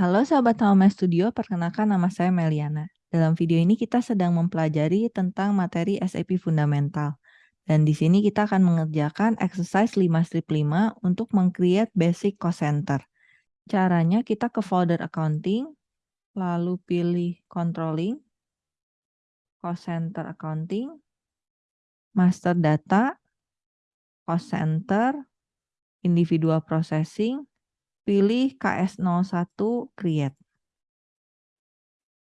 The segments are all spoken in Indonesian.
Halo sahabat Home Studio, perkenalkan nama saya Meliana. Dalam video ini kita sedang mempelajari tentang materi SAP Fundamental. Dan di sini kita akan mengerjakan exercise 5 strip 5 untuk meng-create basic cost center. Caranya kita ke folder accounting, lalu pilih controlling, cost center accounting, master data, cost center, individual processing, pilih KS01 create.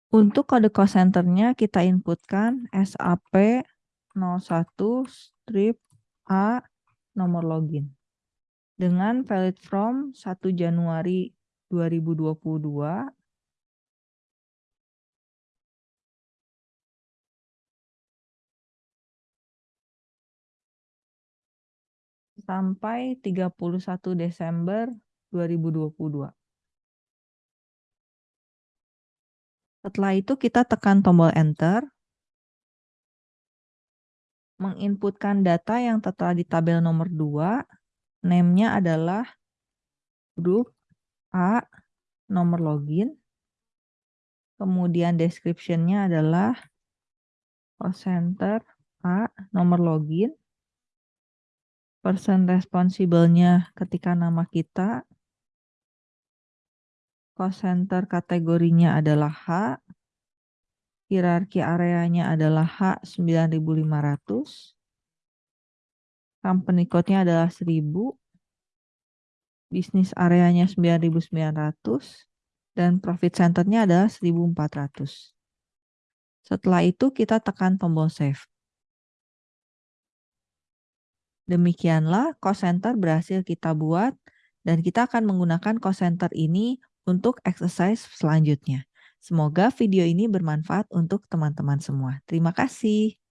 Untuk kode cost centernya kita inputkan SAP 01 strip A nomor login. Dengan valid from 1 Januari 2022 sampai 31 Desember 2022. Setelah itu kita tekan tombol enter. Menginputkan data yang tertera di tabel nomor 2. Name-nya adalah grup A nomor login. Kemudian description-nya adalah cost center A nomor login. Person responsible-nya ketika nama kita cost center kategorinya adalah H, hierarki areanya adalah H9500, company code-nya adalah 1000, bisnis areanya 9900, dan profit center-nya adalah 1400. Setelah itu kita tekan tombol save. Demikianlah cost center berhasil kita buat dan kita akan menggunakan cost center ini untuk exercise selanjutnya. Semoga video ini bermanfaat untuk teman-teman semua. Terima kasih.